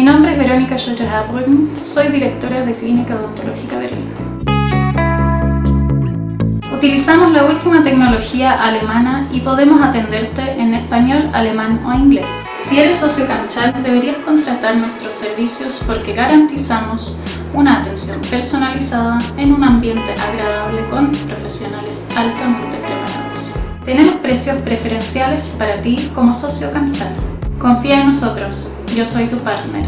Mi nombre es Verónica Schulter-Habrücken, soy directora de Clínica Odontológica Berlín. Utilizamos la última tecnología alemana y podemos atenderte en español, alemán o inglés. Si eres socio Camchal, deberías contratar nuestros servicios porque garantizamos una atención personalizada en un ambiente agradable con profesionales altamente preparados. Tenemos precios preferenciales para ti como socio Camchal. Confía en nosotros, yo soy tu partner.